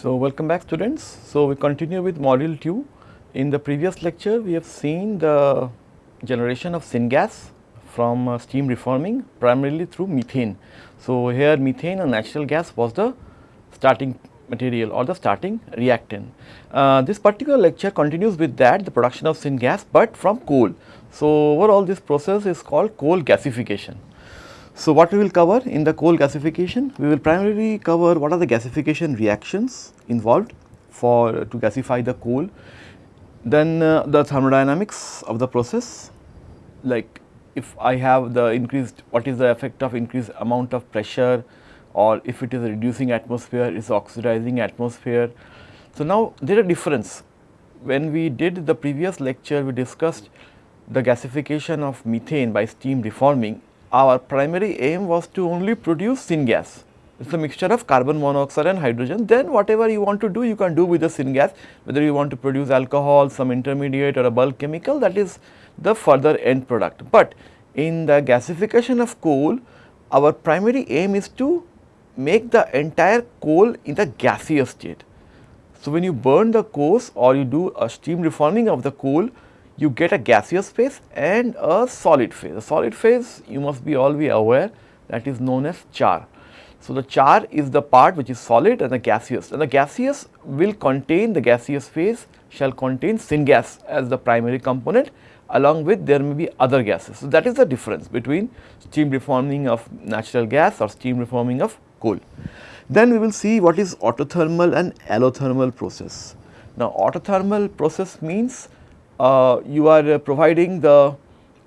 So, welcome back students. So, we continue with module 2. In the previous lecture, we have seen the generation of syngas from uh, steam reforming primarily through methane. So, here methane a natural gas was the starting material or the starting reactant. Uh, this particular lecture continues with that the production of syngas, but from coal. So, overall this process is called coal gasification. So, what we will cover in the coal gasification? We will primarily cover what are the gasification reactions involved for to gasify the coal, then uh, the thermodynamics of the process. Like if I have the increased what is the effect of increased amount of pressure? Or if it is reducing atmosphere is oxidizing atmosphere. So, now there is a difference. When we did the previous lecture we discussed the gasification of methane by steam reforming our primary aim was to only produce syngas. It is a mixture of carbon monoxide and hydrogen then whatever you want to do you can do with the syngas whether you want to produce alcohol some intermediate or a bulk chemical that is the further end product. But in the gasification of coal our primary aim is to make the entire coal in the gaseous state. So, when you burn the coals or you do a steam reforming of the coal you get a gaseous phase and a solid phase. A solid phase you must be all be aware that is known as char. So, the char is the part which is solid and the gaseous and the gaseous will contain the gaseous phase shall contain syngas as the primary component along with there may be other gases. So, that is the difference between steam reforming of natural gas or steam reforming of coal. Then we will see what is autothermal and allothermal process. Now, autothermal process means uh, you are uh, providing the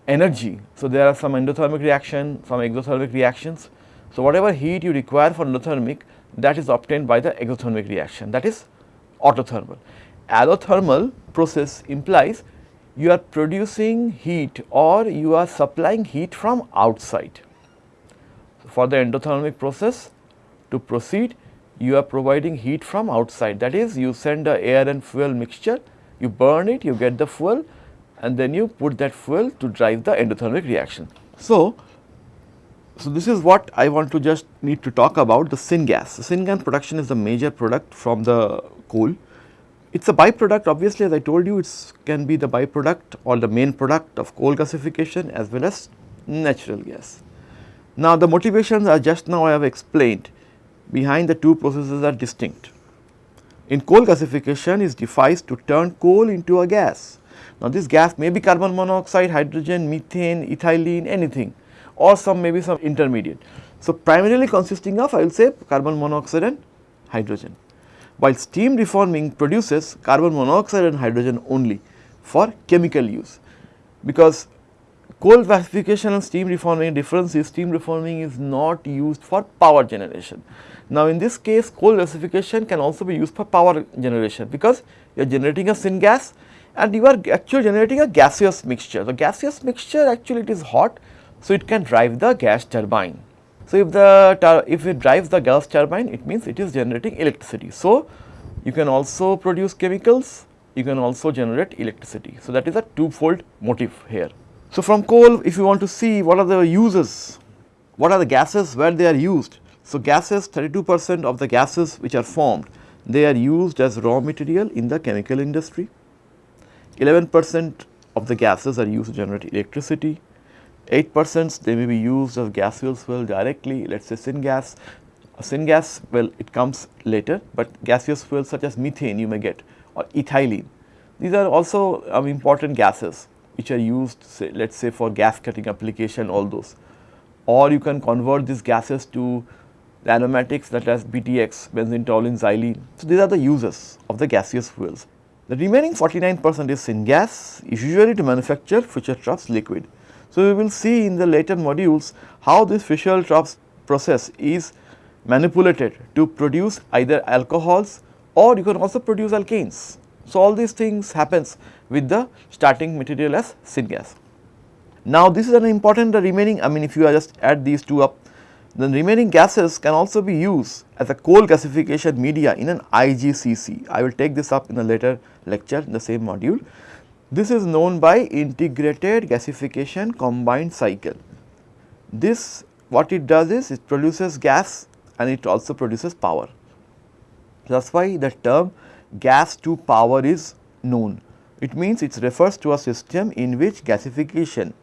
energy. So, there are some endothermic reaction, some exothermic reactions. So, whatever heat you require for endothermic that is obtained by the exothermic reaction that is autothermal. Allothermal process implies you are producing heat or you are supplying heat from outside. So, for the endothermic process to proceed you are providing heat from outside that is you send a air and fuel mixture you burn it, you get the fuel and then you put that fuel to drive the endothermic reaction. So, so this is what I want to just need to talk about the syngas. The syngas production is the major product from the coal. It is a byproduct obviously as I told you it can be the byproduct or the main product of coal gasification as well as natural gas. Now the motivations are just now I have explained behind the two processes are distinct in coal gasification is devised to turn coal into a gas. Now, this gas may be carbon monoxide, hydrogen, methane, ethylene, anything or some maybe some intermediate. So, primarily consisting of I will say carbon monoxide and hydrogen, while steam reforming produces carbon monoxide and hydrogen only for chemical use, because coal gasification and steam reforming difference is steam reforming is not used for power generation. Now, in this case coal gasification can also be used for power generation because you are generating a syngas and you are actually generating a gaseous mixture. The gaseous mixture actually it is hot, so it can drive the gas turbine. So, if the if it drives the gas turbine it means it is generating electricity. So, you can also produce chemicals, you can also generate electricity. So, that is a twofold motive here. So, from coal if you want to see what are the uses, what are the gases where they are used, so, gases 32 percent of the gases which are formed they are used as raw material in the chemical industry, 11 percent of the gases are used to generate electricity, 8 percent they may be used as gaseous fuel directly let us say syngas. Syngas well it comes later, but gaseous fuels such as methane you may get or ethylene. These are also um, important gases which are used say let us say for gas cutting application all those or you can convert these gases to the aromatics such as BTX, benzene, toluene, xylene. So, these are the uses of the gaseous fuels. The remaining 49 percent is syngas usually to manufacture Fischer-Tropsch liquid. So, we will see in the later modules how this Fischer-Tropsch process is manipulated to produce either alcohols or you can also produce alkanes. So, all these things happens with the starting material as syngas. Now, this is an important the remaining I mean if you are just add these two up the remaining gases can also be used as a coal gasification media in an IGCC. I will take this up in a later lecture in the same module. This is known by integrated gasification combined cycle. This what it does is it produces gas and it also produces power. That is why the term gas to power is known. It means it refers to a system in which gasification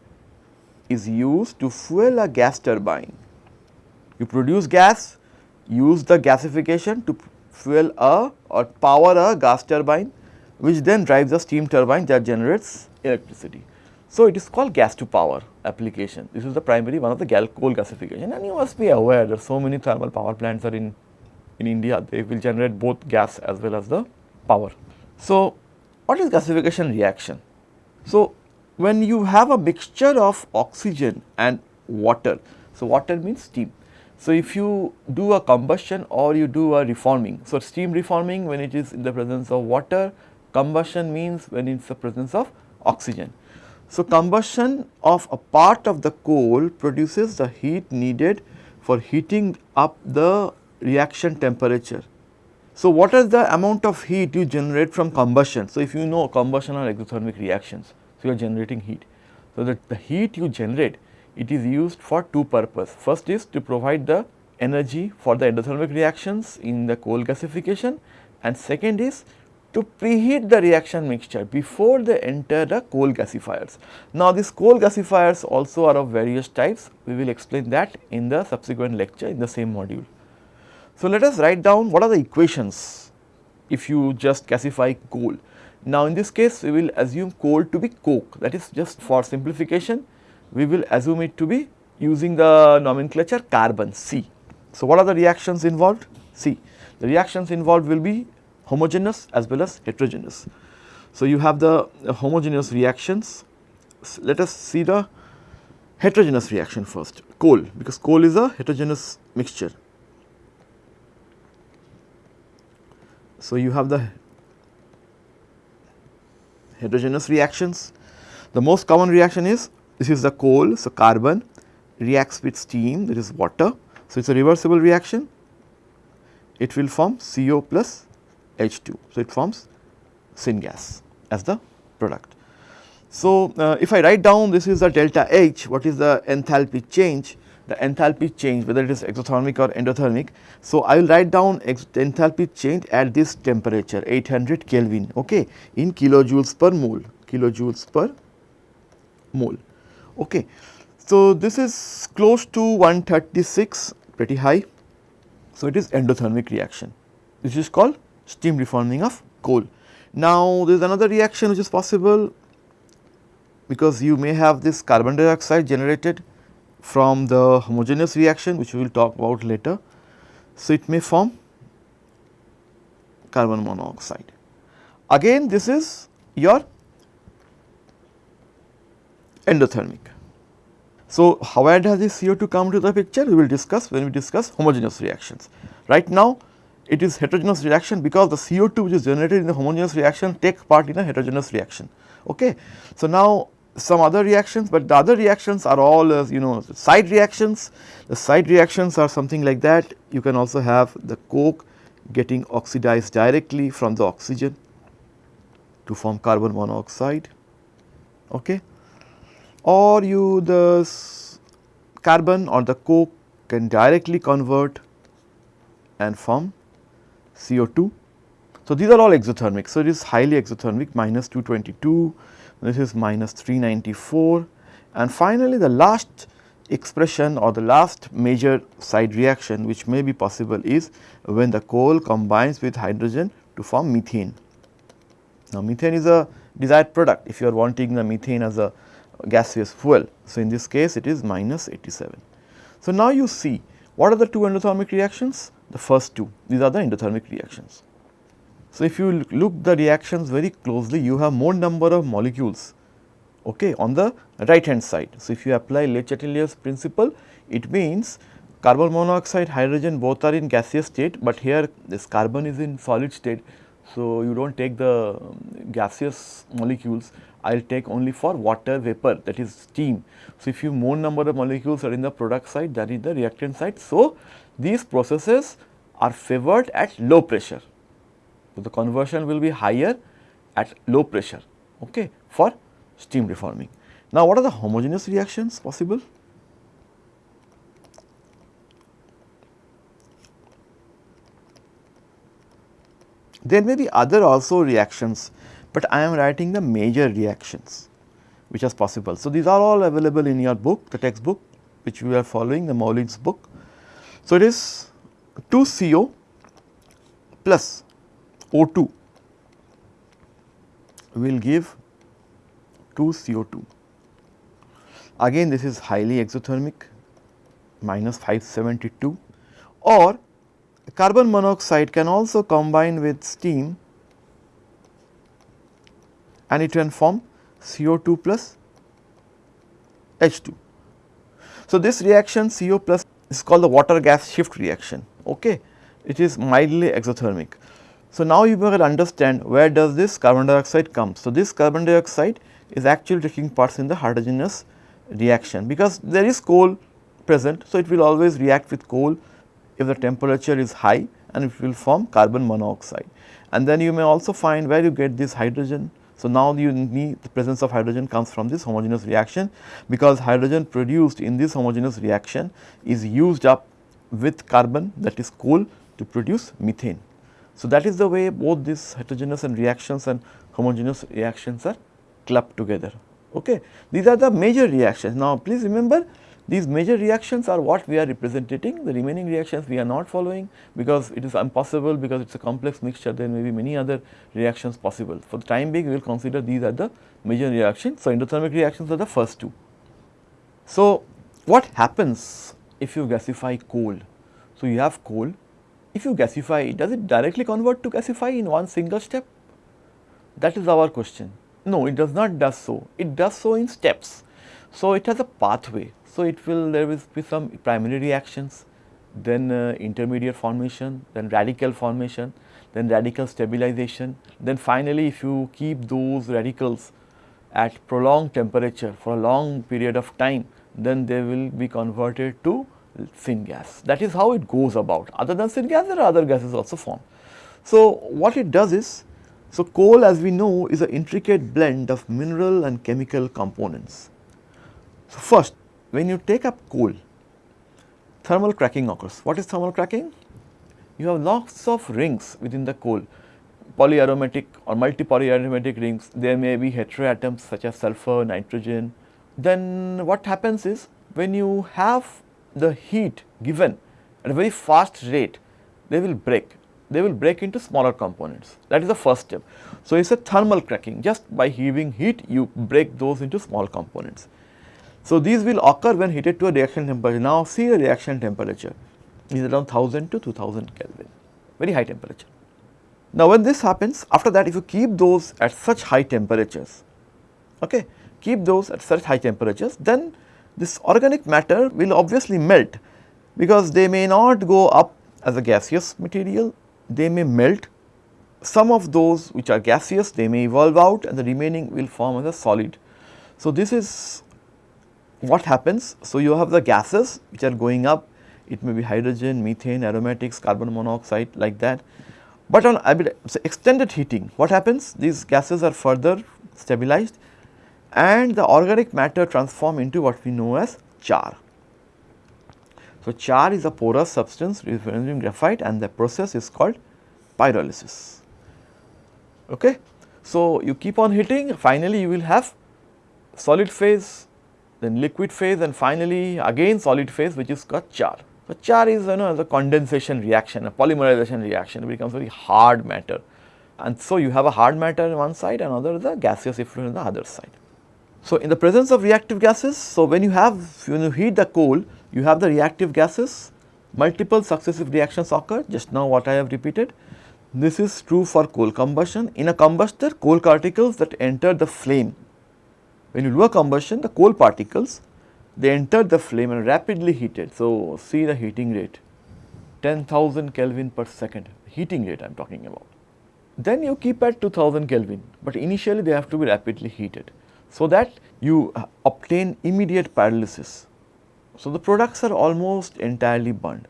is used to fuel a gas turbine. You produce gas, use the gasification to fuel a or power a gas turbine which then drives a steam turbine that generates electricity. So, it is called gas to power application. This is the primary one of the coal gasification and you must be aware that so many thermal power plants are in, in India, they will generate both gas as well as the power. So, what is gasification reaction? So, when you have a mixture of oxygen and water, so water means steam. So, if you do a combustion or you do a reforming, so steam reforming when it is in the presence of water, combustion means when it is the presence of oxygen. So, combustion of a part of the coal produces the heat needed for heating up the reaction temperature. So, what is the amount of heat you generate from combustion? So, if you know combustion are exothermic reactions, so you are generating heat. So, that the heat you generate it is used for two purpose. First is to provide the energy for the endothermic reactions in the coal gasification and second is to preheat the reaction mixture before they enter the coal gasifiers. Now, these coal gasifiers also are of various types, we will explain that in the subsequent lecture in the same module. So, let us write down what are the equations if you just gasify coal. Now, in this case we will assume coal to be coke that is just for simplification we will assume it to be using the nomenclature carbon C. So, what are the reactions involved? C. The reactions involved will be homogeneous as well as heterogeneous. So, you have the uh, homogeneous reactions. Let us see the heterogeneous reaction first coal because coal is a heterogeneous mixture. So, you have the heterogeneous reactions. The most common reaction is this is the coal. So, carbon reacts with steam that is water. So, it is a reversible reaction. It will form CO plus H2. So, it forms syngas as the product. So, uh, if I write down this is the delta H, what is the enthalpy change? The enthalpy change whether it is exothermic or endothermic. So, I will write down enthalpy change at this temperature 800 Kelvin okay, in kilojoules per mole, kilojoules per mole. Okay. So, this is close to 136 pretty high. So, it is endothermic reaction. This is called steam reforming of coal. Now, there is another reaction which is possible because you may have this carbon dioxide generated from the homogeneous reaction which we will talk about later. So, it may form carbon monoxide. Again this is your endothermic. So, how does this CO2 come to the picture we will discuss when we discuss homogeneous reactions. Right now it is heterogeneous reaction because the CO2 which is generated in the homogeneous reaction take part in a heterogeneous reaction. Okay. So, now some other reactions, but the other reactions are all you know side reactions. The side reactions are something like that. You can also have the coke getting oxidized directly from the oxygen to form carbon monoxide. Okay or you the carbon or the coke can directly convert and form CO2. So, these are all exothermic. So, it is highly exothermic minus 222, this is minus 394 and finally, the last expression or the last major side reaction which may be possible is when the coal combines with hydrogen to form methane. Now, methane is a desired product if you are wanting the methane as a gaseous fuel. So, in this case it is minus 87. So, now you see what are the two endothermic reactions? The first two these are the endothermic reactions. So, if you look the reactions very closely you have more number of molecules okay, on the right hand side. So, if you apply Le Chatelier's principle it means carbon monoxide hydrogen both are in gaseous state, but here this carbon is in solid state. So, you do not take the um, gaseous molecules I will take only for water vapor that is steam. So, if you more number of molecules are in the product side than in the reactant side. So, these processes are favored at low pressure. So, the conversion will be higher at low pressure okay, for steam reforming. Now, what are the homogeneous reactions possible? There may be other also reactions, but I am writing the major reactions which is possible. So, these are all available in your book, the textbook which we are following, the Moulijn's book. So, it is 2 CO plus O2 will give 2 CO2. Again this is highly exothermic minus 572 or carbon monoxide can also combine with steam and it can form CO2 plus H2. So, this reaction CO plus is called the water gas shift reaction, okay. it is mildly exothermic. So, now you will understand where does this carbon dioxide come. So, this carbon dioxide is actually taking parts in the heterogeneous reaction because there is coal present. So, it will always react with coal if the temperature is high and it will form carbon monoxide. And then you may also find where you get this hydrogen. So, now you need the presence of hydrogen comes from this homogeneous reaction because hydrogen produced in this homogeneous reaction is used up with carbon that is coal to produce methane. So, that is the way both these heterogeneous and reactions and homogeneous reactions are clubbed together. Okay. These are the major reactions. Now, please remember these major reactions are what we are representing, the remaining reactions we are not following because it is impossible because it is a complex mixture there may be many other reactions possible. For the time being we will consider these are the major reactions. So, endothermic reactions are the first two. So, what happens if you gasify coal? So, you have coal, if you gasify does it directly convert to gasify in one single step? That is our question. No, it does not does so, it does so in steps. So, it has a pathway. So, it will there will be some primary reactions, then uh, intermediate formation, then radical formation, then radical stabilization, then finally if you keep those radicals at prolonged temperature for a long period of time, then they will be converted to syngas. That is how it goes about. Other than syngas, there are other gases also formed. So, what it does is, so coal as we know is an intricate blend of mineral and chemical components. So, first when you take up coal, thermal cracking occurs. What is thermal cracking? You have lots of rings within the coal, polyaromatic or multi-polyaromatic rings. There may be heteroatoms such as sulfur, nitrogen. Then what happens is when you have the heat given at a very fast rate, they will break. They will break into smaller components. That is the first step. So, it is a thermal cracking. Just by heaving heat, you break those into small components. So, these will occur when heated to a reaction temperature. Now, see a reaction temperature is around 1000 to 2000 Kelvin, very high temperature. Now, when this happens, after that if you keep those at such high temperatures, okay, keep those at such high temperatures, then this organic matter will obviously melt because they may not go up as a gaseous material, they may melt. Some of those which are gaseous, they may evolve out and the remaining will form as a solid. So, this is what happens. So, you have the gases which are going up, it may be hydrogen, methane, aromatics, carbon monoxide like that. But on so extended heating, what happens? These gases are further stabilized and the organic matter transform into what we know as char. So, char is a porous substance resembling graphite and the process is called pyrolysis. Okay. So, you keep on heating finally you will have solid phase then liquid phase and finally again solid phase which is called char. So, char is you know the condensation reaction a polymerization reaction it becomes very hard matter and so you have a hard matter on one side and other the gaseous effluent on the other side. So, in the presence of reactive gases, so when you have when you heat the coal, you have the reactive gases, multiple successive reactions occur just now what I have repeated. This is true for coal combustion. In a combustor, coal particles that enter the flame, when you do a combustion, the coal particles they enter the flame and rapidly heated. So, see the heating rate 10,000 Kelvin per second, heating rate I am talking about. Then you keep at 2000 Kelvin, but initially they have to be rapidly heated so that you uh, obtain immediate pyrolysis. So, the products are almost entirely burned,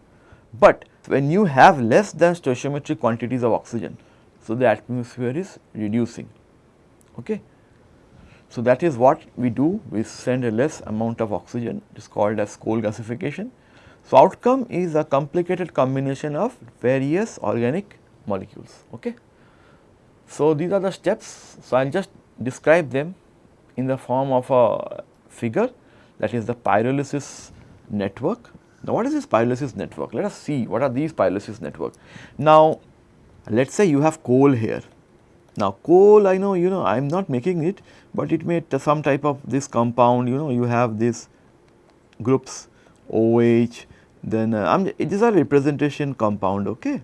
but when you have less than stoichiometric quantities of oxygen, so the atmosphere is reducing. Okay. So, that is what we do, we send a less amount of oxygen, it is called as coal gasification. So, outcome is a complicated combination of various organic molecules. Okay. So, these are the steps. So, I will just describe them in the form of a figure that is the pyrolysis network. Now, what is this pyrolysis network? Let us see what are these pyrolysis network. Now, let us say you have coal here. Now, coal I know you know I am not making it, but it may some type of this compound you know you have this groups OH then uh, I'm, it is a representation compound okay.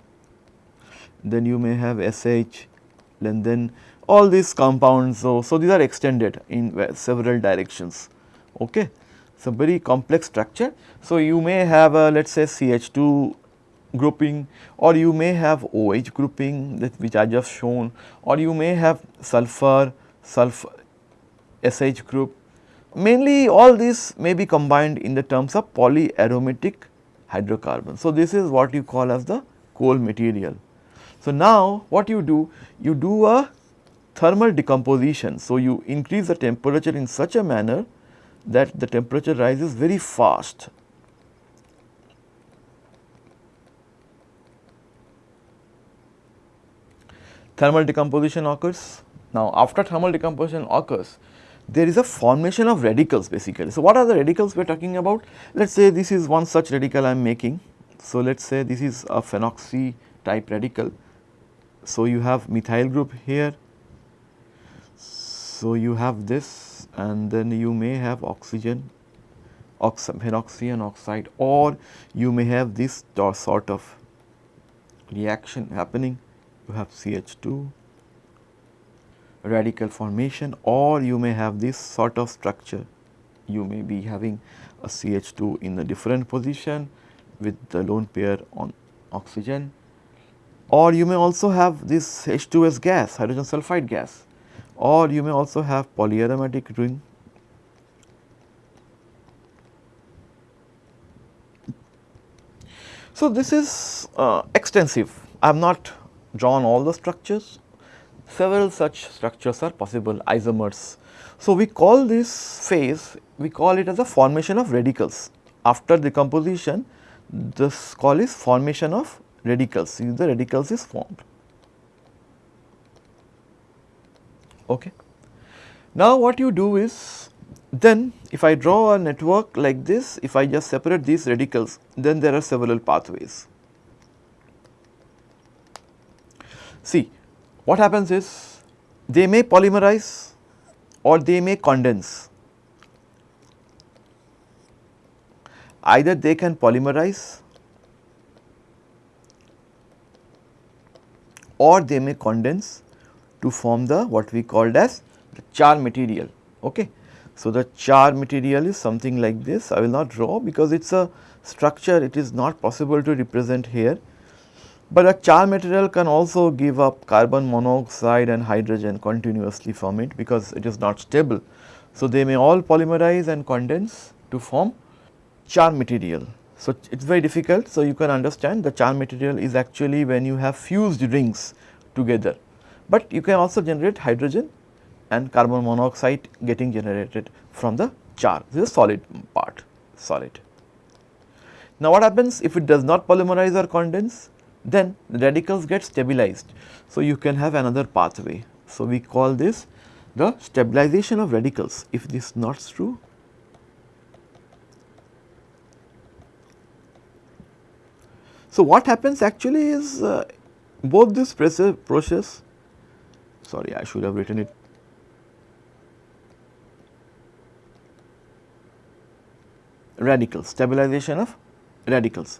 Then you may have SH and then all these compounds so, so these are extended in several directions okay. So, very complex structure. So, you may have a let us say CH2 grouping or you may have OH grouping that which I just shown or you may have sulfur, sulfur SH group. Mainly all these may be combined in the terms of polyaromatic hydrocarbon. So, this is what you call as the coal material. So, now what you do? You do a thermal decomposition. So, you increase the temperature in such a manner that the temperature rises very fast. Thermal decomposition occurs. Now, after thermal decomposition occurs, there is a formation of radicals basically. So, what are the radicals we are talking about? Let us say this is one such radical I am making. So, let us say this is a phenoxy type radical. So, you have methyl group here. So, you have this and then you may have oxygen phenoxy oxide or you may have this sort of reaction happening. You have CH2 radical formation or you may have this sort of structure. You may be having a CH2 in a different position with the lone pair on oxygen or you may also have this H2S gas hydrogen sulfide gas or you may also have polyaromatic ring So, this is uh, extensive. I have not drawn all the structures, several such structures are possible isomers. So, we call this phase, we call it as a formation of radicals. After decomposition, this call is formation of radicals, the radicals is formed. Okay. Now, what you do is then if I draw a network like this, if I just separate these radicals, then there are several pathways. See, what happens is they may polymerize or they may condense. Either they can polymerize or they may condense to form the what we called as the char material. Okay. So, the char material is something like this I will not draw because it is a structure it is not possible to represent here but a char material can also give up carbon monoxide and hydrogen continuously from it because it is not stable. So, they may all polymerize and condense to form char material. So, it is very difficult. So, you can understand the char material is actually when you have fused rings together, but you can also generate hydrogen and carbon monoxide getting generated from the char. This is solid part, solid. Now, what happens if it does not polymerize or condense? Then the radicals get stabilized. So, you can have another pathway. So, we call this the stabilization of radicals if this is not true. So, what happens actually is uh, both this process, sorry I should have written it radicals, stabilization of radicals.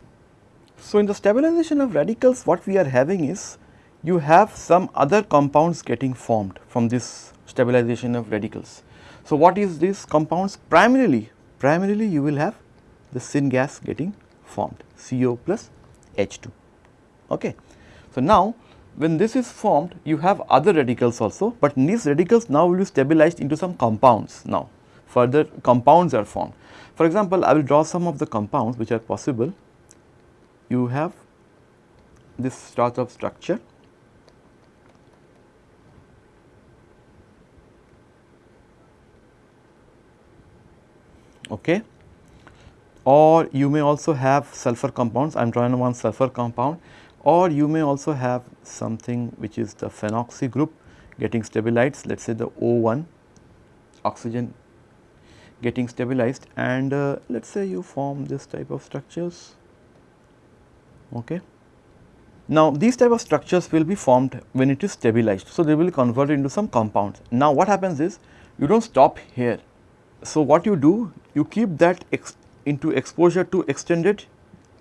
So, in the stabilization of radicals what we are having is you have some other compounds getting formed from this stabilization of radicals. So, what is these compounds primarily primarily you will have the syngas getting formed CO plus H2 okay. So, now when this is formed you have other radicals also, but these radicals now will be stabilized into some compounds now further compounds are formed. For example, I will draw some of the compounds which are possible you have this sort of structure. Okay. Or you may also have sulfur compounds. I am drawing one sulfur compound. Or you may also have something which is the phenoxy group getting stabilized. Let us say the O1 oxygen getting stabilized. And uh, let us say you form this type of structures. Okay. Now, these type of structures will be formed when it is stabilized. So, they will convert into some compounds. Now, what happens is you do not stop here. So, what you do you keep that ex into exposure to extended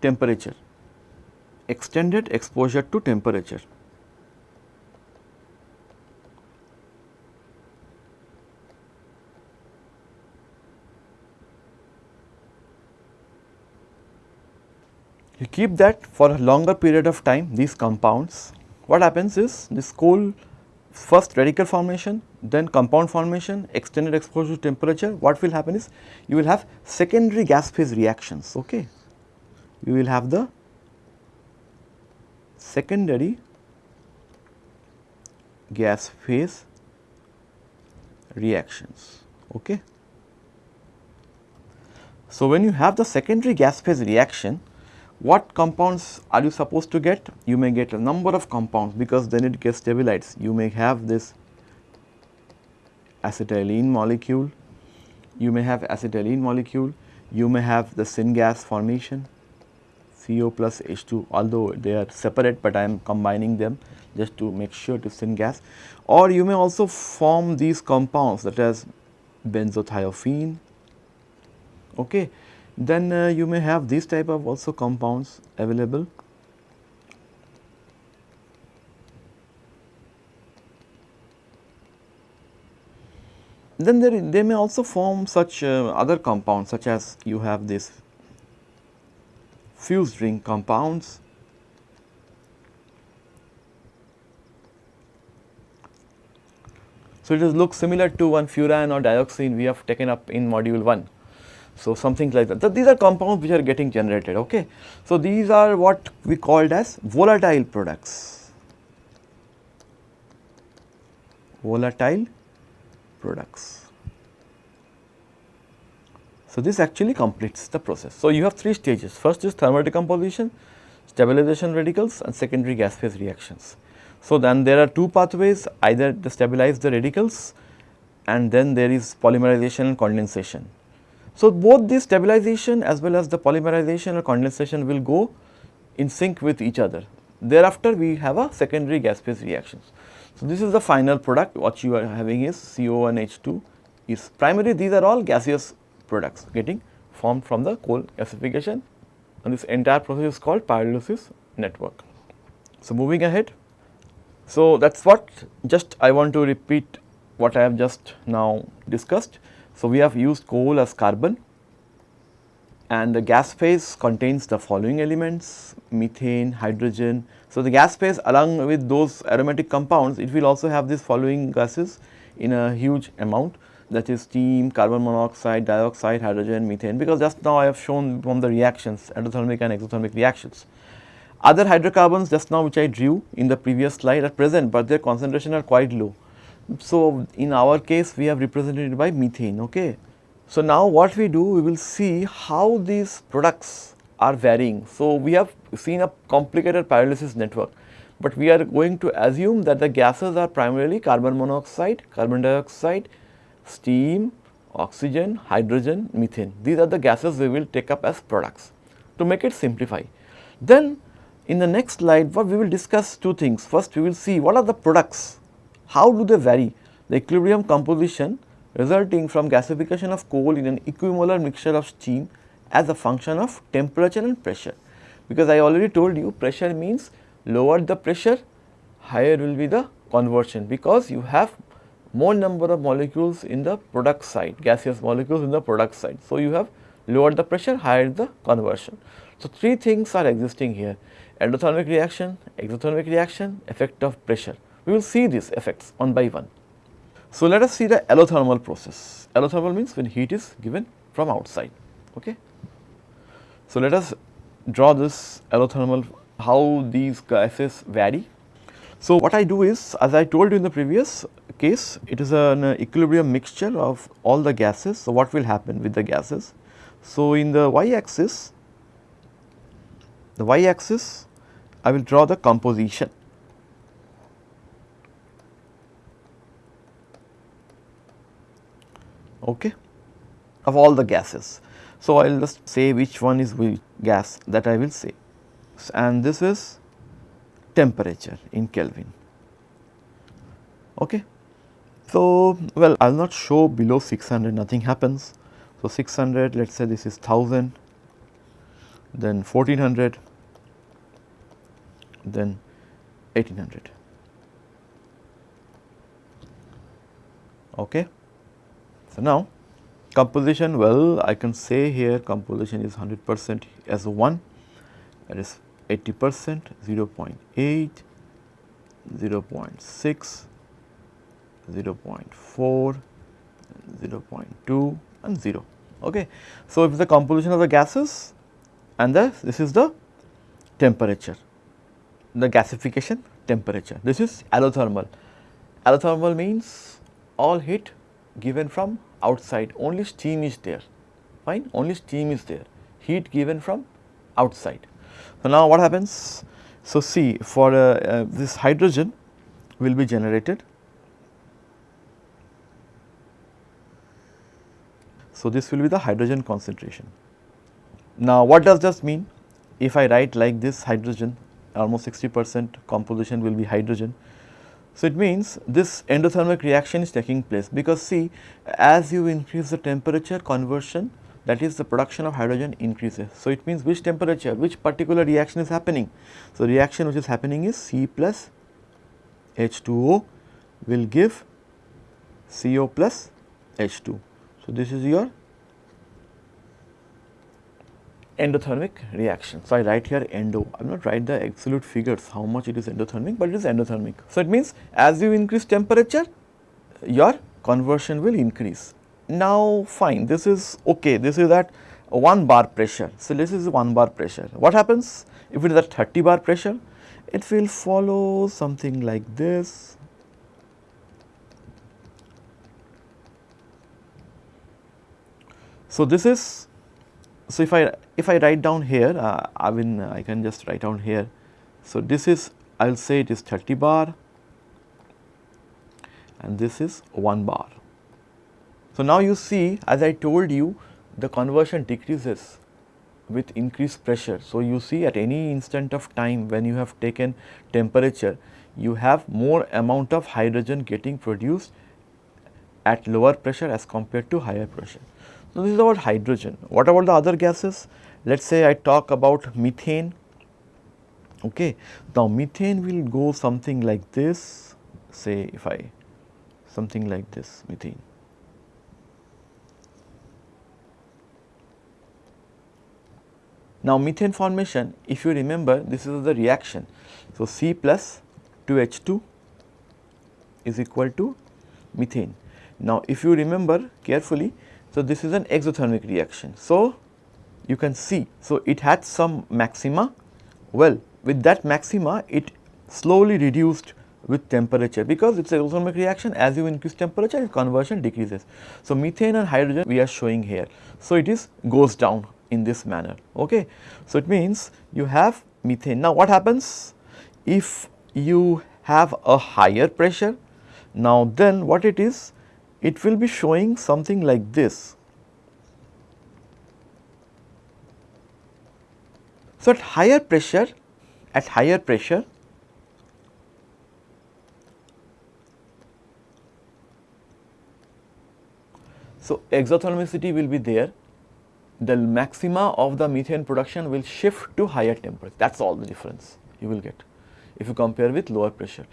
temperature, extended exposure to temperature. You keep that for a longer period of time these compounds. What happens is this coal first radical formation, then compound formation, extended exposure to temperature, what will happen is you will have secondary gas phase reactions, okay. You will have the secondary gas phase reactions, okay. So, when you have the secondary gas phase reaction, what compounds are you supposed to get? You may get a number of compounds because then it gets stabilized. You may have this acetylene molecule, you may have acetylene molecule, you may have the syngas formation CO plus H2 although they are separate but I am combining them just to make sure to syngas. Or you may also form these compounds that as benzothiophene okay then uh, you may have these type of also compounds available. Then there, they may also form such uh, other compounds such as you have this fused ring compounds. So, it does look similar to one furan or dioxin we have taken up in module 1. So, something like that. So, these are compounds which are getting generated. Okay. So, these are what we called as volatile products. Volatile products. So, this actually completes the process. So, you have three stages. First is thermal decomposition, stabilization radicals and secondary gas phase reactions. So, then there are two pathways either to stabilize the radicals and then there is polymerization and condensation. So, both the stabilization as well as the polymerization or condensation will go in sync with each other. Thereafter, we have a secondary gas phase reactions. So, this is the final product what you are having is CO and H2 is primarily these are all gaseous products getting formed from the coal gasification and this entire process is called pyrolysis network. So, moving ahead. So, that is what just I want to repeat what I have just now discussed. So, we have used coal as carbon and the gas phase contains the following elements methane, hydrogen. So, the gas phase along with those aromatic compounds it will also have these following gases in a huge amount that is steam, carbon monoxide, dioxide, hydrogen, methane because just now I have shown from the reactions endothermic and exothermic reactions. Other hydrocarbons just now which I drew in the previous slide are present, but their concentration are quite low. So, in our case we have represented it by methane. Okay. So, now what we do we will see how these products are varying. So, we have seen a complicated pyrolysis network, but we are going to assume that the gases are primarily carbon monoxide, carbon dioxide, steam, oxygen, hydrogen, methane. These are the gases we will take up as products to make it simplify. Then in the next slide what we will discuss two things. First we will see what are the products how do they vary? The equilibrium composition resulting from gasification of coal in an equimolar mixture of steam as a function of temperature and pressure. Because I already told you pressure means lower the pressure, higher will be the conversion because you have more number of molecules in the product side, gaseous molecules in the product side. So, you have lower the pressure, higher the conversion. So, three things are existing here endothermic reaction, exothermic reaction, effect of pressure. We will see these effects one by one. So, let us see the allothermal process. Allothermal means when heat is given from outside. Okay. So, let us draw this allothermal how these gases vary. So, what I do is as I told you in the previous case it is an equilibrium mixture of all the gases. So, what will happen with the gases? So, in the y axis the y axis I will draw the composition. Okay, of all the gases. So, I will just say which one is which gas that I will say and this is temperature in Kelvin. Okay. So, well I will not show below 600 nothing happens. So, 600 let us say this is 1000 then 1400 then 1800. Okay. So, now composition well I can say here composition is 100 percent as 1 that is 80 percent 0 0.8 0 0.6 0 0.4 0 0.2 and 0 okay. So if the composition of the gases and the this is the temperature. The gasification temperature. This is allothermal. Allothermal means all heat given from outside only steam is there. Fine only steam is there. Heat given from outside. So now what happens? So see for uh, uh, this hydrogen will be generated. So this will be the hydrogen concentration. Now what does this mean? If i write like this hydrogen almost 60 percent composition will be hydrogen so, it means this endothermic reaction is taking place because see as you increase the temperature conversion that is the production of hydrogen increases. So, it means which temperature which particular reaction is happening. So, reaction which is happening is C plus H2O will give CO plus H2. So, this is your endothermic reaction. So, I write here endo, I will not write the absolute figures how much it is endothermic, but it is endothermic. So, it means as you increase temperature, your conversion will increase. Now, fine, this is okay, this is at 1 bar pressure. So, this is 1 bar pressure. What happens if it is at 30 bar pressure? It will follow something like this. So, this is so if I if I write down here uh, I mean I can just write down here. So, this is I will say it is 30 bar and this is 1 bar. So, now you see as I told you the conversion decreases with increased pressure. So, you see at any instant of time when you have taken temperature you have more amount of hydrogen getting produced at lower pressure as compared to higher pressure. So, this is about hydrogen. What about the other gases? Let us say I talk about methane. Okay. Now, methane will go something like this, say if I something like this methane. Now, methane formation if you remember this is the reaction. So, C plus 2H2 is equal to methane. Now, if you remember carefully so, this is an exothermic reaction. So, you can see, so it had some maxima, well with that maxima it slowly reduced with temperature because it is an exothermic reaction as you increase temperature its conversion decreases. So, methane and hydrogen we are showing here. So, it is goes down in this manner. Okay. So, it means you have methane. Now, what happens if you have a higher pressure? Now, then what it is it will be showing something like this. So, at higher pressure, at higher pressure, so exothermicity will be there, the maxima of the methane production will shift to higher temperature, that is all the difference you will get if you compare with lower pressure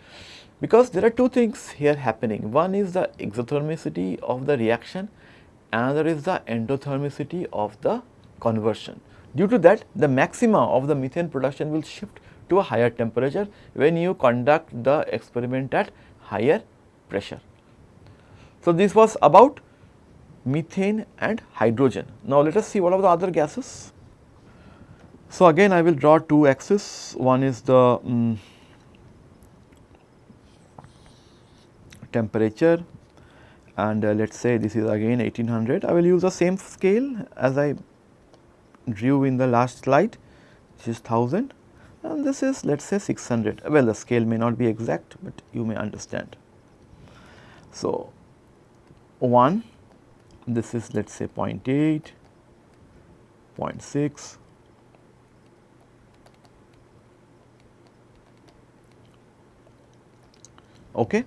because there are two things here happening. One is the exothermicity of the reaction, another is the endothermicity of the conversion. Due to that the maxima of the methane production will shift to a higher temperature when you conduct the experiment at higher pressure. So, this was about methane and hydrogen. Now, let us see what are the other gases. So, again I will draw two axes, one is the um, temperature and uh, let us say this is again 1800. I will use the same scale as I drew in the last slide this is 1000 and this is let us say 600 well the scale may not be exact but you may understand. So, 1 this is let us say 0 0.8, 0 0.6, okay.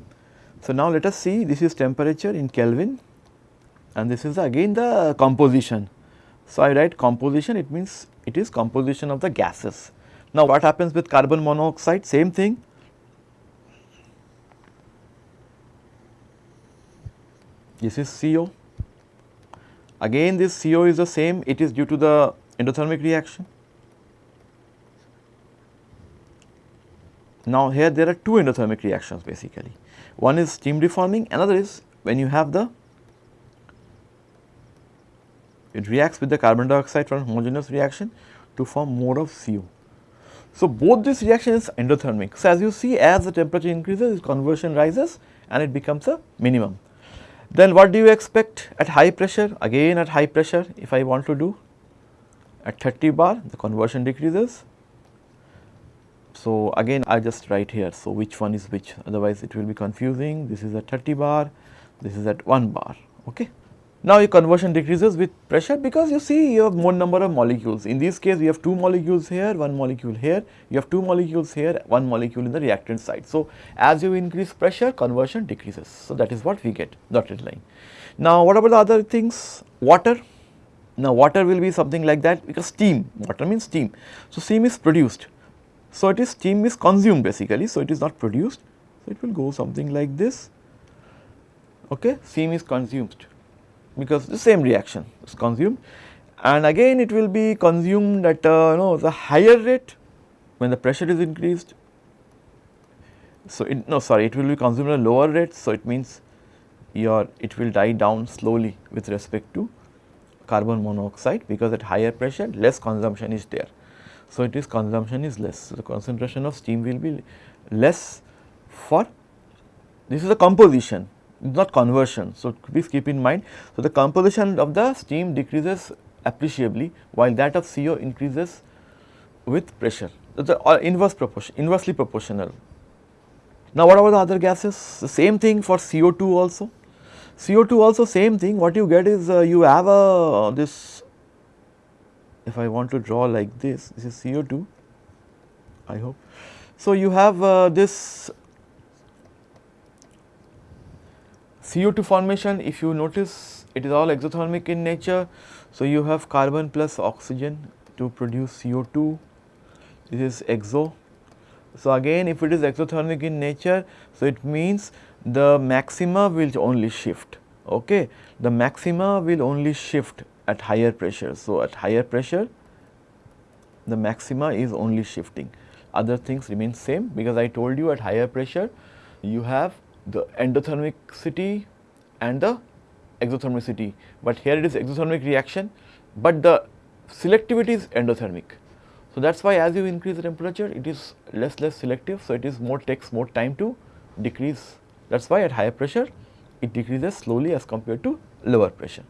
So, now let us see this is temperature in Kelvin and this is again the composition. So, I write composition it means it is composition of the gases. Now, what happens with carbon monoxide same thing this is CO again this CO is the same it is due to the endothermic reaction. Now, here there are two endothermic reactions basically one is steam reforming another is when you have the it reacts with the carbon dioxide from homogeneous reaction to form more of CO. So, both these reactions endothermic. So, as you see as the temperature increases conversion rises and it becomes a minimum. Then what do you expect at high pressure? Again at high pressure if I want to do at 30 bar the conversion decreases. So, again I just write here. So, which one is which otherwise it will be confusing this is at 30 bar this is at 1 bar ok. Now, your conversion decreases with pressure because you see you have more number of molecules. In this case, we have two molecules here, one molecule here, you have two molecules here, one molecule in the reactant side. So, as you increase pressure, conversion decreases. So, that is what we get dotted line. Now, what about the other things? Water. Now, water will be something like that because steam, water means steam. So, steam is produced. So, it is steam is consumed basically. So, it is not produced. So, it will go something like this. Okay, steam is consumed because the same reaction is consumed and again it will be consumed at uh, you know the higher rate when the pressure is increased. So, it, no sorry it will be consumed at a lower rate. So, it means your it will die down slowly with respect to carbon monoxide because at higher pressure less consumption is there. So, it is consumption is less. So, the concentration of steam will be less for this is a composition not conversion. So, please keep in mind. So, the composition of the steam decreases appreciably while that of CO increases with pressure. The inverse proportion, inversely proportional. Now, what about the other gases? The same thing for CO2 also. CO2 also same thing. What you get is uh, you have a this. If I want to draw like this, this is CO2. I hope. So, you have uh, this CO2 formation if you notice it is all exothermic in nature. So, you have carbon plus oxygen to produce CO2 this is exo. So, again if it is exothermic in nature so it means the maxima will only shift okay the maxima will only shift at higher pressure. So, at higher pressure the maxima is only shifting other things remain same because I told you at higher pressure you have the endothermicity and the exothermicity, but here it is exothermic reaction, but the selectivity is endothermic. So, that is why as you increase the temperature it is less less selective. So, it is more takes more time to decrease that is why at higher pressure it decreases slowly as compared to lower pressure.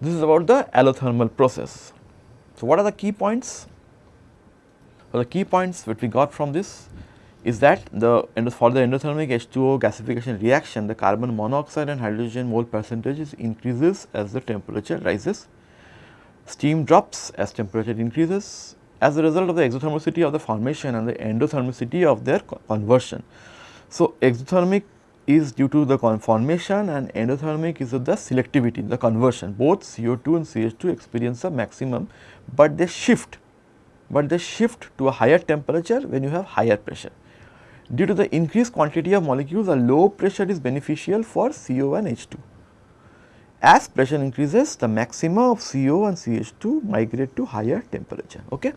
This is about the allothermal process. So, what are the key points? Well, the key points that we got from this is that the for the endothermic H2O gasification reaction the carbon monoxide and hydrogen mole percentage increases as the temperature rises. Steam drops as temperature increases as a result of the exothermicity of the formation and the endothermicity of their conversion. So, exothermic is due to the conformation and endothermic is of the selectivity the conversion both CO2 and CH2 experience a maximum, but they shift but they shift to a higher temperature when you have higher pressure. Due to the increased quantity of molecules, a low pressure is beneficial for CO and H2. As pressure increases, the maxima of CO and CH2 migrate to higher temperature. Okay?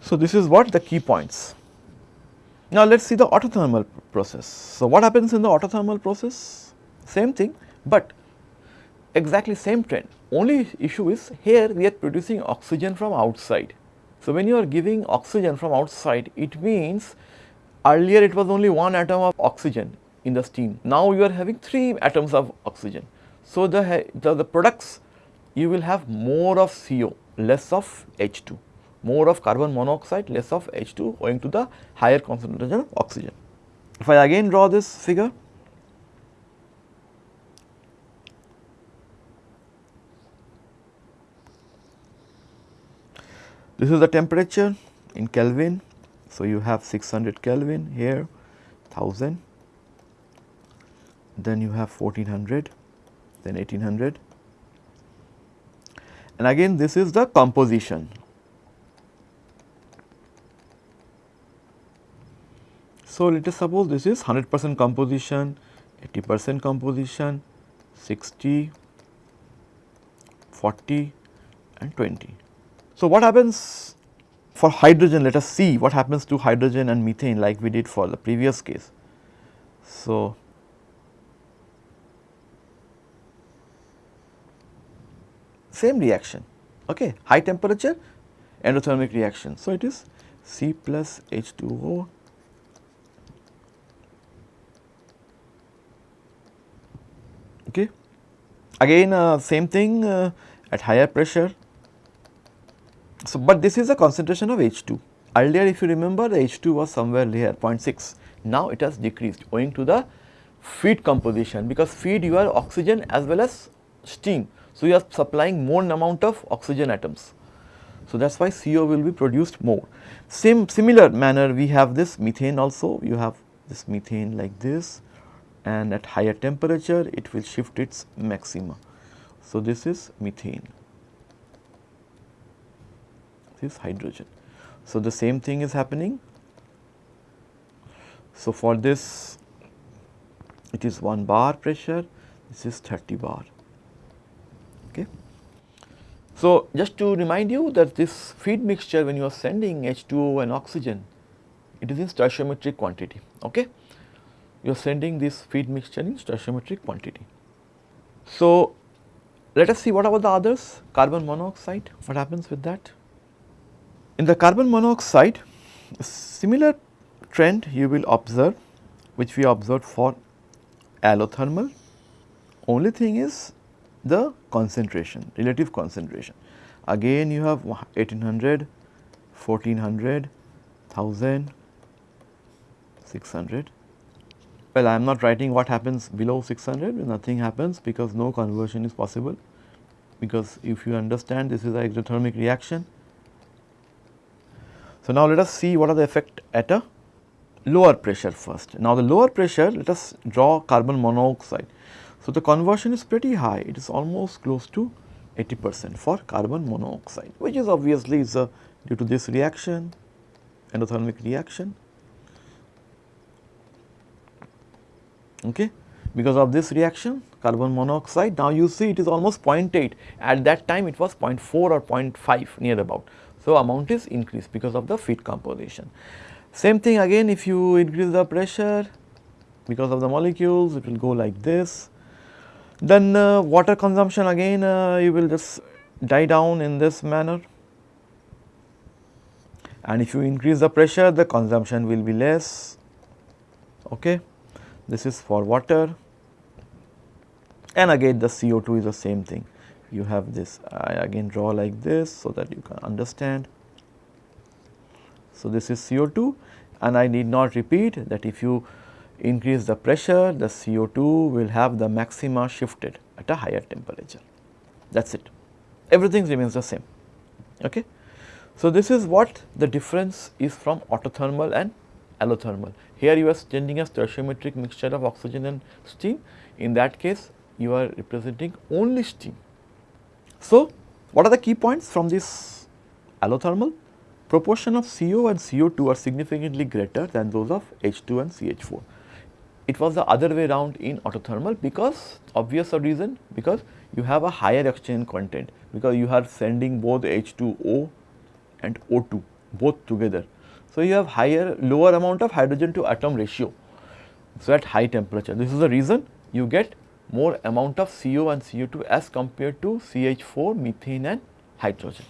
So, this is what the key points. Now, let us see the autothermal process. So, what happens in the autothermal process? Same thing, but exactly same trend. Only issue is here we are producing oxygen from outside. So, when you are giving oxygen from outside, it means Earlier it was only one atom of oxygen in the steam. Now you are having three atoms of oxygen. So the, the, the products you will have more of CO, less of H2. More of carbon monoxide, less of H2 owing to the higher concentration of oxygen. If I again draw this figure, this is the temperature in Kelvin. So, you have 600 Kelvin here, 1000, then you have 1400, then 1800 and again this is the composition So, let us suppose this is 100 percent composition, 80 percent composition, 60, 40 and 20. So, what happens for hydrogen? Let us see what happens to hydrogen and methane like we did for the previous case. So, same reaction, okay, high temperature endothermic reaction. So, it is C plus H2O okay. Again uh, same thing uh, at higher pressure. So, but this is a concentration of H2. Earlier if you remember the H2 was somewhere here 0.6, now it has decreased owing to the feed composition because feed you are oxygen as well as steam. So, you are supplying more amount of oxygen atoms. So, that is why CO will be produced more. Same similar manner we have this methane also, you have this methane like this and at higher temperature it will shift its maxima. So, this is methane, this is hydrogen. So, the same thing is happening. So, for this it is 1 bar pressure, this is 30 bar. Okay. So, just to remind you that this feed mixture when you are sending H2O and oxygen, it is in stoichiometric quantity. Okay you are sending this feed mixture in stoichiometric quantity. So, let us see what about the others carbon monoxide what happens with that. In the carbon monoxide similar trend you will observe which we observed for allothermal only thing is the concentration relative concentration again you have 1800 1400 1000 600 well, I am not writing what happens below 600, nothing happens because no conversion is possible because if you understand this is a exothermic reaction. So, now let us see what are the effect at a lower pressure first. Now, the lower pressure let us draw carbon monoxide. So, the conversion is pretty high it is almost close to 80 percent for carbon monoxide which is obviously is a due to this reaction endothermic reaction okay. Because of this reaction carbon monoxide now you see it is almost 0.8 at that time it was 0.4 or 0.5 near about. So, amount is increased because of the feed composition. Same thing again if you increase the pressure because of the molecules it will go like this. Then uh, water consumption again uh, you will just die down in this manner and if you increase the pressure the consumption will be less okay this is for water and again the CO2 is the same thing. You have this I again draw like this so that you can understand. So, this is CO2 and I need not repeat that if you increase the pressure the CO2 will have the maxima shifted at a higher temperature that is it everything remains the same. Okay. So, this is what the difference is from autothermal and allothermal. Here you are sending a stoichiometric mixture of oxygen and steam. In that case, you are representing only steam. So, what are the key points from this allothermal? Proportion of CO and CO2 are significantly greater than those of H2 and CH4. It was the other way around in autothermal because obvious reason because you have a higher oxygen content because you are sending both H2O and O2 both together so, you have higher lower amount of hydrogen to atom ratio. So, at high temperature this is the reason you get more amount of CO and CO2 as compared to CH4, methane and hydrogen.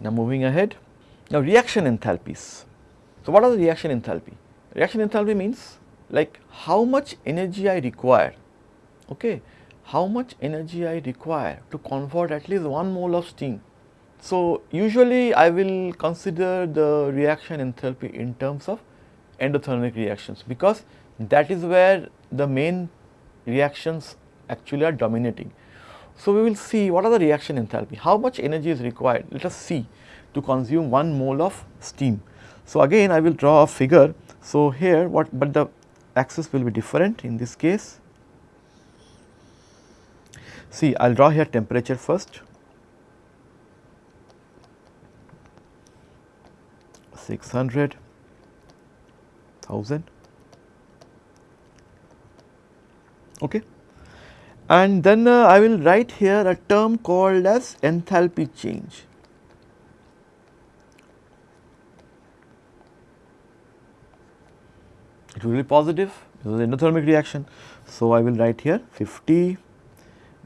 Now, moving ahead. Now, reaction enthalpies. So, what are the reaction enthalpy? Reaction enthalpy means like how much energy I require, okay, how much energy I require to convert at least 1 mole of steam So, usually I will consider the reaction enthalpy in terms of endothermic reactions because that is where the main reactions actually are dominating. So, we will see what are the reaction enthalpy, how much energy is required, let us see to consume 1 mole of steam. So, again I will draw a figure. So, here what but the axis will be different in this case. See I will draw here temperature first 600 1000 okay. And then uh, I will write here a term called as enthalpy change. It will be positive. This is endothermic reaction. So I will write here 50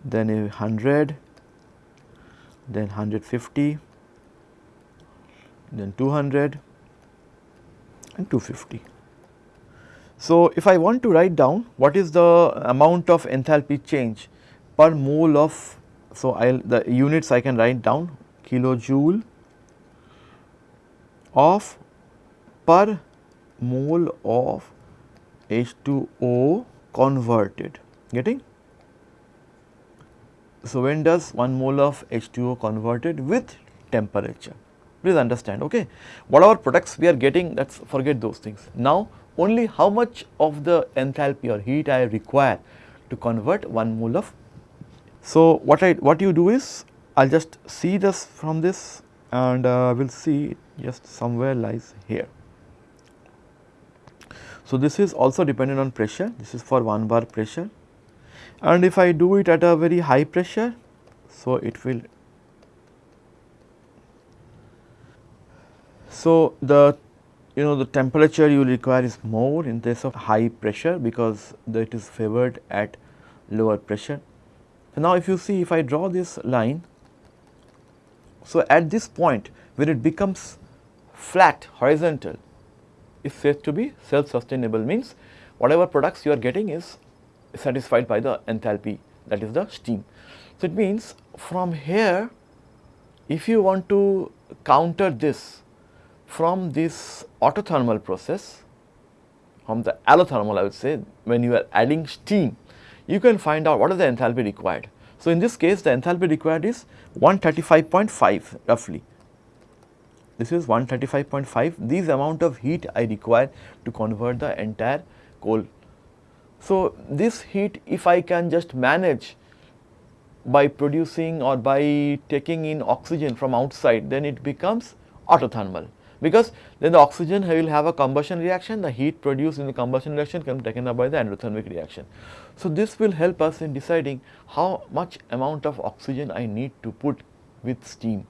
then 100 then 150 then 200 and 250. So, if I want to write down what is the amount of enthalpy change per mole of, so I will the units I can write down kilojoule of per mole of H2O converted getting. So, when does 1 mole of H2O converted with temperature? Please understand okay whatever products we are getting let us forget those things. Now only how much of the enthalpy or heat I require to convert 1 mole of. So what I what you do is I will just see this from this and uh, we will see just somewhere lies here. So this is also dependent on pressure this is for 1 bar pressure and if I do it at a very high pressure so it will So, the you know the temperature you require is more in case of high pressure because it is favored at lower pressure. So, now if you see if I draw this line, so at this point when it becomes flat horizontal is said to be self sustainable means whatever products you are getting is satisfied by the enthalpy that is the steam. So, it means from here if you want to counter this from this autothermal process, from the allothermal I would say when you are adding steam, you can find out what is the enthalpy required. So, in this case the enthalpy required is 135.5 roughly. This is 135.5 these amount of heat I require to convert the entire coal. So, this heat if I can just manage by producing or by taking in oxygen from outside then it becomes autothermal because then the oxygen will have a combustion reaction, the heat produced in the combustion reaction can be taken up by the endothermic reaction. So, this will help us in deciding how much amount of oxygen I need to put with steam.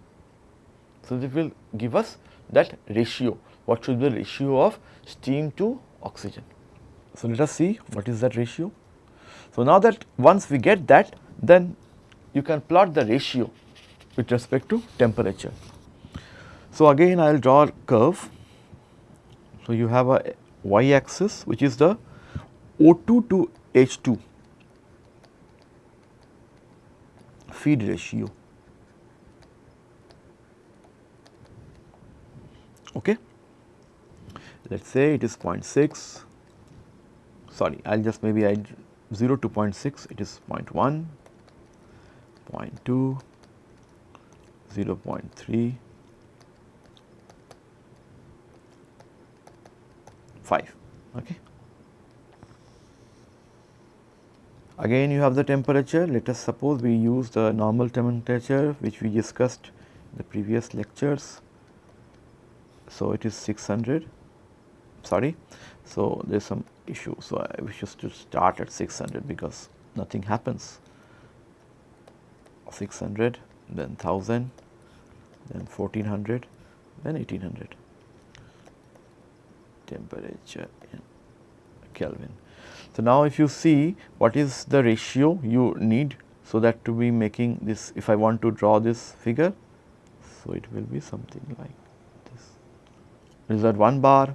So, this will give us that ratio, what should be the ratio of steam to oxygen. So, let us see what is that ratio. So, now that once we get that then you can plot the ratio with respect to temperature. So, again I will draw a curve. So, you have a y axis which is the O2 to H2 feed ratio. Okay. Let us say it is 0.6, sorry I will just maybe add 0 to 0.6 it is 0.1, 0.2, 0 0.3, 5 okay. Again you have the temperature let us suppose we use the normal temperature which we discussed in the previous lectures. So, it is 600 sorry. So, there is some issue. So, I wish to start at 600 because nothing happens 600 then 1000 then 1400 then 1800 temperature in Kelvin. So, now if you see what is the ratio you need so that to be making this if I want to draw this figure. So, it will be something like this. Is at 1 bar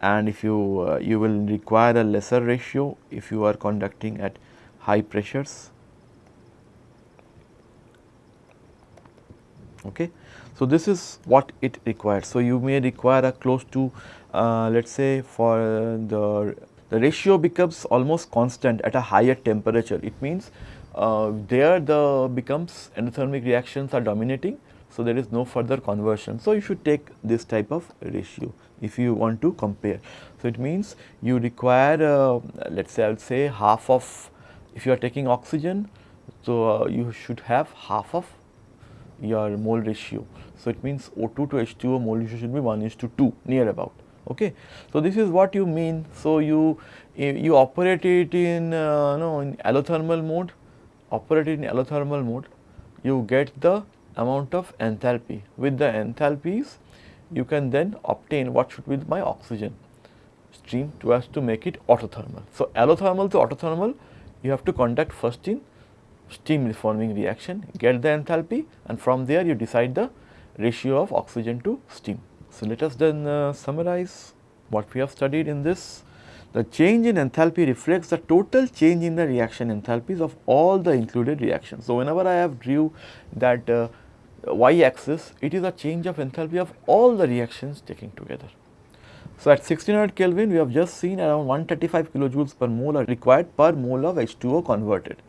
and if you uh, you will require a lesser ratio if you are conducting at high pressures. Okay. So, this is what it requires. So, you may require a close to uh, let us say for the, the ratio becomes almost constant at a higher temperature. It means uh, there the becomes endothermic reactions are dominating. So, there is no further conversion. So, you should take this type of ratio if you want to compare. So, it means you require uh, let us say I will say half of if you are taking oxygen. So, uh, you should have half of your mole ratio. So, it means O2 to H2O mole ratio should be 1 is to 2 near about. Okay. So, this is what you mean. So, you you operate it in uh, no in allothermal mode, operate it in allothermal mode, you get the amount of enthalpy. With the enthalpies, you can then obtain what should be my oxygen stream to as to make it autothermal. So, allothermal to autothermal, you have to conduct first in steam reforming reaction, get the enthalpy and from there you decide the ratio of oxygen to steam. So, let us then uh, summarize what we have studied in this. The change in enthalpy reflects the total change in the reaction enthalpies of all the included reactions. So, whenever I have drew that uh, y axis, it is a change of enthalpy of all the reactions taken together. So, at 1600 Kelvin, we have just seen around 135 kilojoules per mole are required per mole of H2O converted.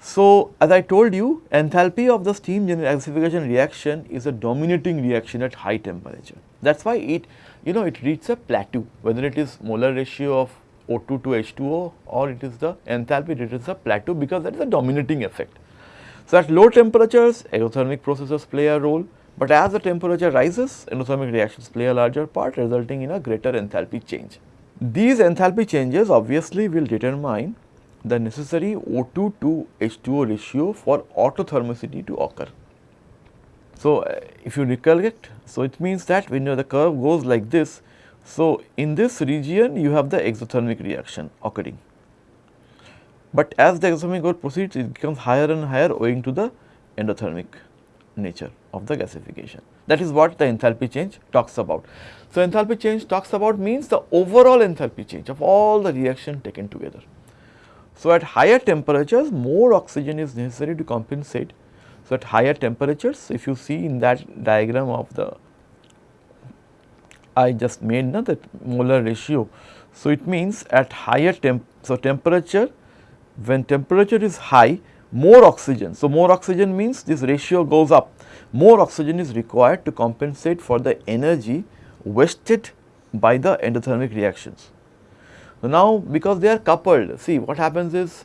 So, as I told you enthalpy of the steam gasification reaction is a dominating reaction at high temperature. That is why it you know it reaches a plateau whether it is molar ratio of O2 to H2O or it is the enthalpy it is a plateau because that is a dominating effect. So, at low temperatures exothermic processes play a role, but as the temperature rises endothermic reactions play a larger part resulting in a greater enthalpy change. These enthalpy changes obviously will determine the necessary O2 to H2O ratio for autothermicity to occur. So, uh, if you recollect, so it means that when the curve goes like this, so in this region you have the exothermic reaction occurring. But as the exothermic growth proceeds, it becomes higher and higher owing to the endothermic nature of the gasification. That is what the enthalpy change talks about. So, enthalpy change talks about means the overall enthalpy change of all the reaction taken together. So, at higher temperatures more oxygen is necessary to compensate. So, at higher temperatures if you see in that diagram of the I just made na, that molar ratio. So, it means at higher temp, so temperature when temperature is high more oxygen. So, more oxygen means this ratio goes up, more oxygen is required to compensate for the energy wasted by the endothermic reactions. Now because they are coupled, see what happens is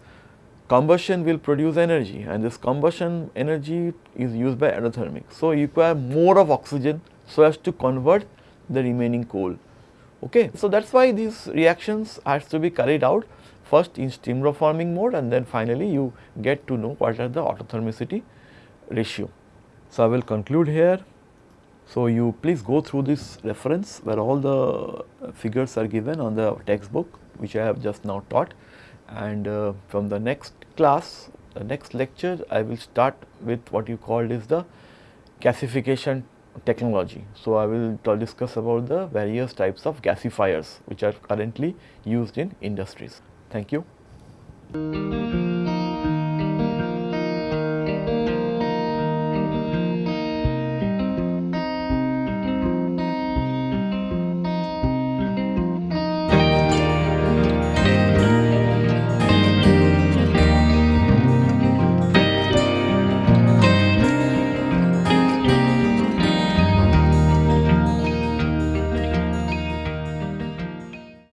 combustion will produce energy and this combustion energy is used by endothermic. So, you require more of oxygen so as to convert the remaining coal. Okay. So, that is why these reactions has to be carried out first in steam reforming mode and then finally you get to know what are the autothermicity ratio. So, I will conclude here. So, you please go through this reference where all the figures are given on the textbook which I have just now taught and uh, from the next class, the next lecture I will start with what you called is the gasification technology. So, I will discuss about the various types of gasifiers which are currently used in industries. Thank you.